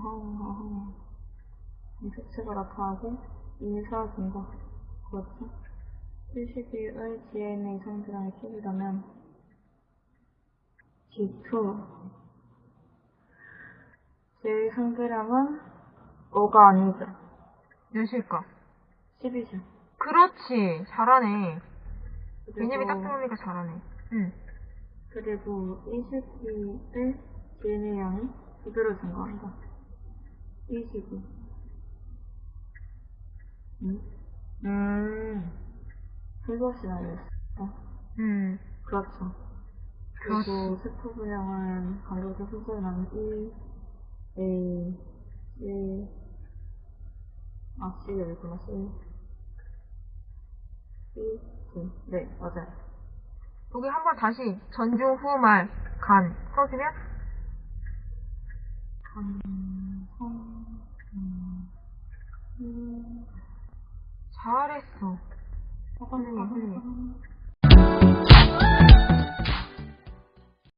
하네요. 색채가 나타나게 이미 사라진다. 그렇죠? 70일의 DNA 성질량이 킬이라면 G2 제 성질량은 5가 아니죠. 몇일까? 10이죠. 그렇지. 잘하네. 개념이 딱 들어오니까 잘하네. 응. 그리고 20기의 DNA 양이 그대로 증가한다. 20이. 음? 음. 슬것이 알렸어. 음. 그렇죠. 그리고 세포 분량은 간격의 소수는 1, A, C, 아, C 여기구나, C. C, C. 네, 맞아요. 여기 한번 다시 전중 후말 간 써주면 간, 음, 잘했어. 사과는, 사과는,